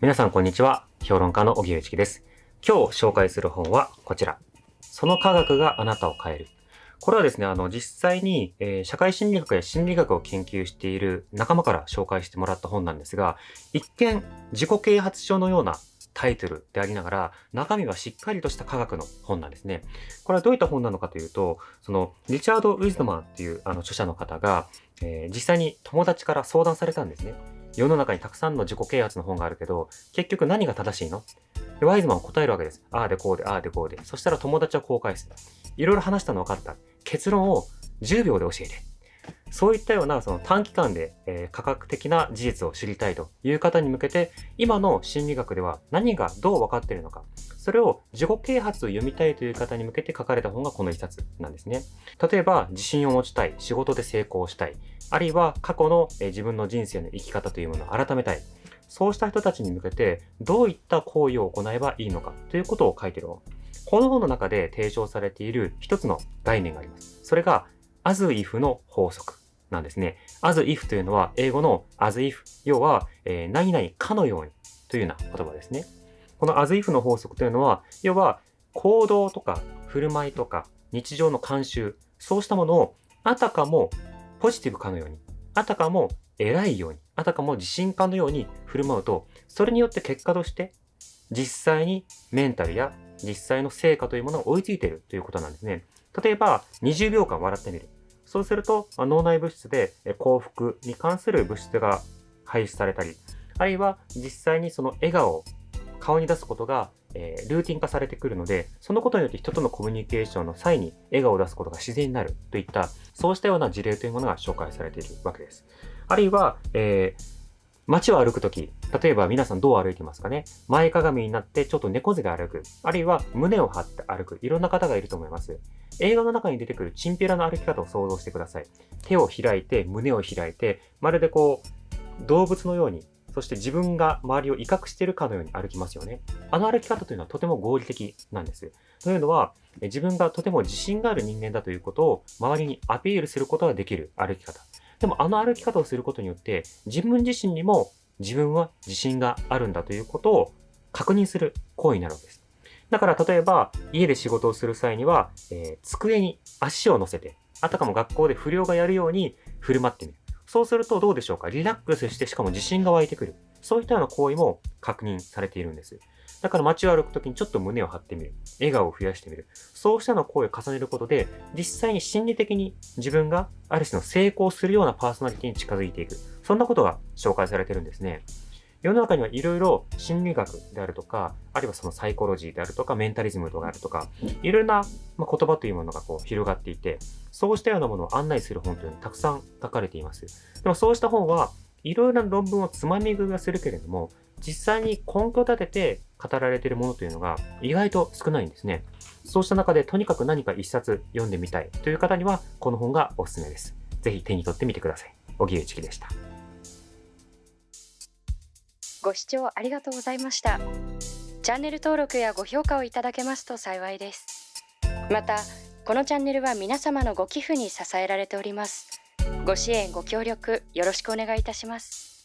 皆さんこんにちは。評論家の荻上チキです。今日紹介する本はこちら。その科学があなたを変える。これはですね、あの、実際に、えー、社会心理学や心理学を研究している仲間から紹介してもらった本なんですが、一見自己啓発書のようなタイトルでありながら、中身はしっかりとした科学の本なんですね。これはどういった本なのかというと、その、リチャード・ウィズドマンっていうあの著者の方が、えー、実際に友達から相談されたんですね。世の中にたくさんの自己啓発の本があるけど、結局何が正しいの？でワイズマンは答えるわけです。ああでこうで、ああでこうで。そしたら友達はこう返す。いろいろ話したの分かった。結論を10秒で教えて。そういったようなその短期間で、え、科学的な事実を知りたいという方に向けて、今の心理学では何がどう分かっているのか、それを自己啓発を読みたいという方に向けて書かれた本がこの一冊なんですね。例えば、自信を持ちたい、仕事で成功したい、あるいは過去の、え、自分の人生の生き方というものを改めたい。そうした人たちに向けて、どういった行為を行えばいいのかということを書いている本。この本の中で提唱されている一つの概念があります。それが、as if の法則なんですね。as if というのは英語の as if、要は、えー、何々かのようにというような言葉ですね。この as if の法則というのは、要は行動とか振る舞いとか日常の慣習、そうしたものをあたかもポジティブかのように、あたかも偉いように、あたかも自信家のように振る舞うと、それによって結果として実際にメンタルや実際の成果というものが追いついているということなんですね。例えば、20秒間笑ってみる。そうすると、脳内物質で幸福に関する物質が排出されたり、あるいは実際にその笑顔を顔に出すことが、え、ルーティン化されてくるので、そのことによって人とのコミュニケーションの際に笑顔を出すことが自然になるといった、そうしたような事例というものが紹介されているわけです。あるいは、えー街を歩くとき、例えば皆さんどう歩いてますかね？前かがみになってちょっと猫背で歩く。あるいは胸を張って歩く。いろんな方がいると思います。映画の中に出てくるチンピラの歩き方を想像してください。手を開いて、胸を開いて、まるでこう、動物のように、そして自分が周りを威嚇しているかのように歩きますよね。あの歩き方というのはとても合理的なんです。というのは、自分がとても自信がある人間だということを周りにアピールすることができる歩き方。でもあの歩き方をすることによって、自分自身にも自分は自信があるんだということを確認する行為になるわけです。だから例えば家で仕事をする際には、えー、机に足を乗せて、あたかも学校で不良がやるように振る舞ってみる。そうするとどうでしょうか？リラックスしてしかも自信が湧いてくる。そういったような行為も確認されているんです。だから街を歩くときにちょっと胸を張ってみる。笑顔を増やしてみる。そうしたの行為を重ねることで、実際に心理的に自分がある種の成功するようなパーソナリティに近づいていく。そんなことが紹介されてるんですね。世の中にはいろいろ心理学であるとか、あるいはそのサイコロジーであるとか、メンタリズムとかあるとか、いろいろな言葉というものがこう広がっていて、そうしたようなものを案内する本というのがたくさん書かれています。でもそうした本はいろいろな論文をつまみ食いはするけれども、実際に根拠立てて語られているものというのが意外と少ないんですね。そうした中でとにかく何か一冊読んでみたいという方にはこの本がおすすめです。ぜひ手に取ってみてください。荻上チキでした。ご視聴ありがとうございました。チャンネル登録やご評価をいただけますと幸いです。また、このチャンネルは皆様のご寄付に支えられております。ご支援ご協力よろしくお願いいたします。